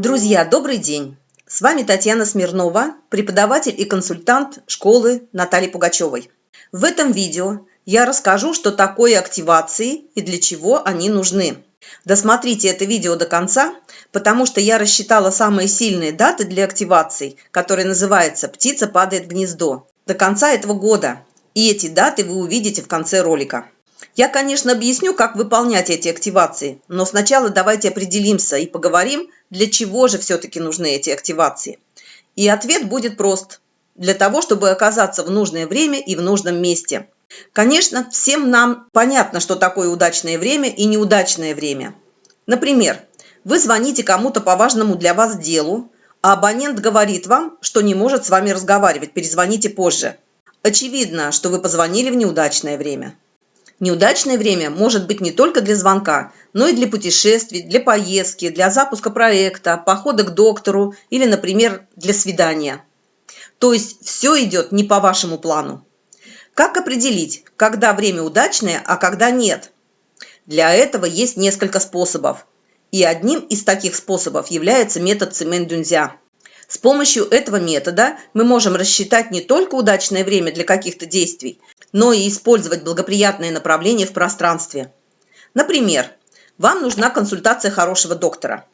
Друзья, добрый день! С вами Татьяна Смирнова, преподаватель и консультант школы Натальи Пугачевой. В этом видео я расскажу, что такое активации и для чего они нужны. Досмотрите это видео до конца, потому что я рассчитала самые сильные даты для активаций, которые называются «Птица падает в гнездо» до конца этого года. И эти даты вы увидите в конце ролика. Я, конечно, объясню, как выполнять эти активации, но сначала давайте определимся и поговорим, для чего же все-таки нужны эти активации. И ответ будет прост. Для того, чтобы оказаться в нужное время и в нужном месте. Конечно, всем нам понятно, что такое удачное время и неудачное время. Например, вы звоните кому-то по важному для вас делу, а абонент говорит вам, что не может с вами разговаривать, перезвоните позже. Очевидно, что вы позвонили в неудачное время. Неудачное время может быть не только для звонка, но и для путешествий, для поездки, для запуска проекта, похода к доктору или, например, для свидания. То есть все идет не по вашему плану. Как определить, когда время удачное, а когда нет? Для этого есть несколько способов. И одним из таких способов является метод Цимэн-Дюнзя. С помощью этого метода мы можем рассчитать не только удачное время для каких-то действий, но и использовать благоприятное направление в пространстве. Например, вам нужна консультация хорошего доктора.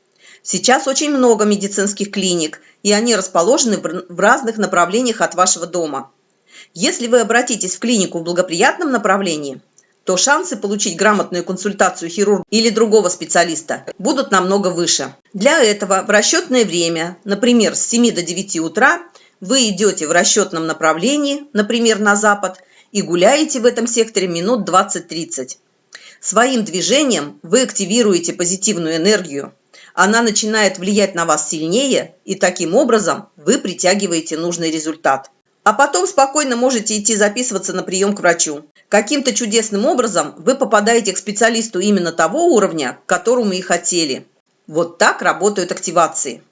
Сейчас очень много медицинских клиник, и они расположены в разных направлениях от вашего дома. Если вы обратитесь в клинику в благоприятном направлении, то шансы получить грамотную консультацию хирурга или другого специалиста будут намного выше. Для этого в расчетное время, например, с 7 до 9 утра, вы идете в расчетном направлении, например, на запад, и гуляете в этом секторе минут 20-30. Своим движением вы активируете позитивную энергию. Она начинает влиять на вас сильнее, и таким образом вы притягиваете нужный результат. А потом спокойно можете идти записываться на прием к врачу. Каким-то чудесным образом вы попадаете к специалисту именно того уровня, к которому и хотели. Вот так работают активации.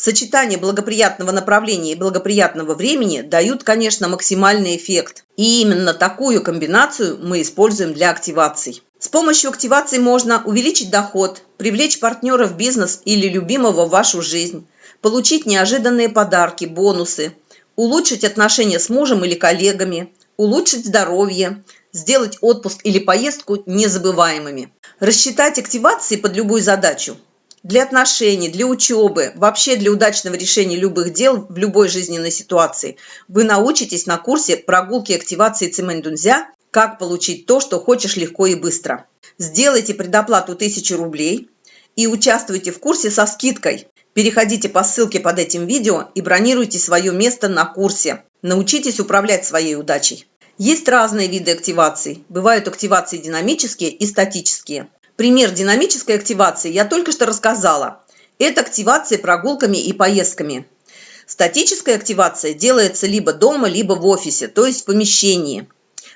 Сочетание благоприятного направления и благоприятного времени дают, конечно, максимальный эффект. И именно такую комбинацию мы используем для активаций. С помощью активаций можно увеличить доход, привлечь партнера в бизнес или любимого в вашу жизнь, получить неожиданные подарки, бонусы, улучшить отношения с мужем или коллегами, улучшить здоровье, сделать отпуск или поездку незабываемыми. Рассчитать активации под любую задачу для отношений, для учебы, вообще для удачного решения любых дел в любой жизненной ситуации, вы научитесь на курсе прогулки активации Цимэндунзя «Как получить то, что хочешь легко и быстро». Сделайте предоплату 1000 рублей и участвуйте в курсе со скидкой. Переходите по ссылке под этим видео и бронируйте свое место на курсе. Научитесь управлять своей удачей. Есть разные виды активаций. Бывают активации динамические и статические. Пример динамической активации я только что рассказала. Это активация прогулками и поездками. Статическая активация делается либо дома, либо в офисе, то есть в помещении.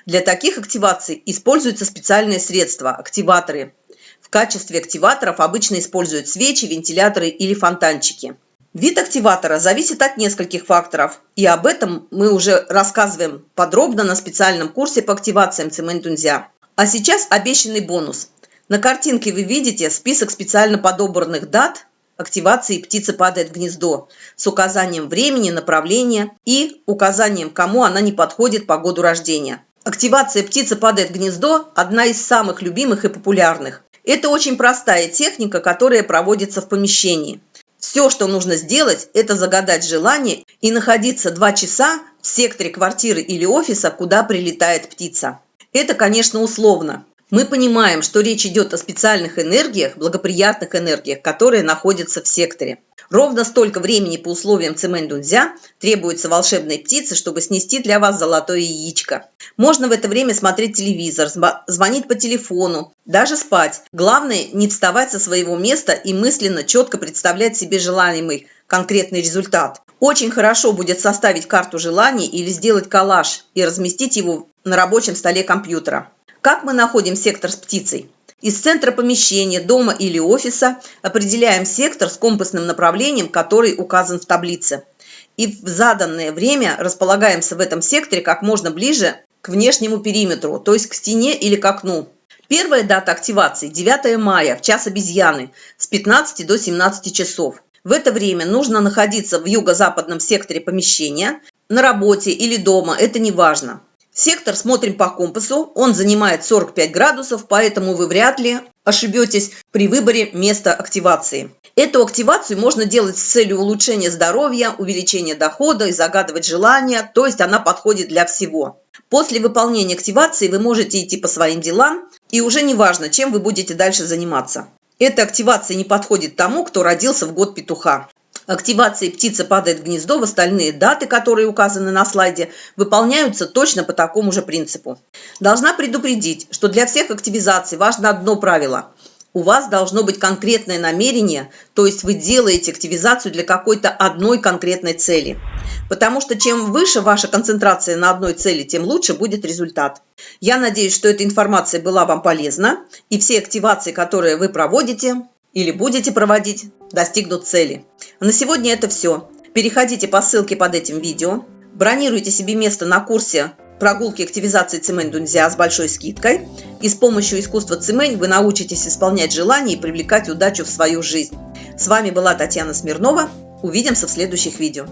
Для таких активаций используются специальные средства – активаторы. В качестве активаторов обычно используют свечи, вентиляторы или фонтанчики. Вид активатора зависит от нескольких факторов, и об этом мы уже рассказываем подробно на специальном курсе по активациям Цементунзя. А сейчас обещанный бонус. На картинке вы видите список специально подобранных дат активации «Птица падает в гнездо» с указанием времени, направления и указанием, кому она не подходит по году рождения. Активация «Птица падает в гнездо» – одна из самых любимых и популярных. Это очень простая техника, которая проводится в помещении. Все, что нужно сделать, это загадать желание и находиться два часа в секторе квартиры или офиса, куда прилетает птица. Это, конечно, условно. Мы понимаем, что речь идет о специальных энергиях, благоприятных энергиях, которые находятся в секторе. Ровно столько времени по условиям Цимэнь-Дунзя требуется волшебной птице, чтобы снести для вас золотое яичко. Можно в это время смотреть телевизор, звонить по телефону, даже спать. Главное не вставать со своего места и мысленно четко представлять себе желаемый конкретный результат. Очень хорошо будет составить карту желаний или сделать коллаж и разместить его на рабочем столе компьютера. Как мы находим сектор с птицей? Из центра помещения, дома или офиса определяем сектор с компасным направлением, который указан в таблице. И в заданное время располагаемся в этом секторе как можно ближе к внешнему периметру, то есть к стене или к окну. Первая дата активации – 9 мая, в час обезьяны, с 15 до 17 часов. В это время нужно находиться в юго-западном секторе помещения, на работе или дома, это не важно. Сектор смотрим по компасу, он занимает 45 градусов, поэтому вы вряд ли ошибетесь при выборе места активации. Эту активацию можно делать с целью улучшения здоровья, увеличения дохода и загадывать желания, то есть она подходит для всего. После выполнения активации вы можете идти по своим делам, и уже не важно, чем вы будете дальше заниматься. Эта активация не подходит тому, кто родился в год петуха. Активации птица падает в гнездо, в остальные даты, которые указаны на слайде, выполняются точно по такому же принципу. Должна предупредить, что для всех активизаций важно одно правило – у вас должно быть конкретное намерение, то есть вы делаете активизацию для какой-то одной конкретной цели. Потому что чем выше ваша концентрация на одной цели, тем лучше будет результат. Я надеюсь, что эта информация была вам полезна, и все активации, которые вы проводите или будете проводить, достигнут цели. На сегодня это все. Переходите по ссылке под этим видео, бронируйте себе место на курсе прогулки активизации Цимэнь Дунзя с большой скидкой. И с помощью искусства Цимэнь вы научитесь исполнять желания и привлекать удачу в свою жизнь. С вами была Татьяна Смирнова. Увидимся в следующих видео.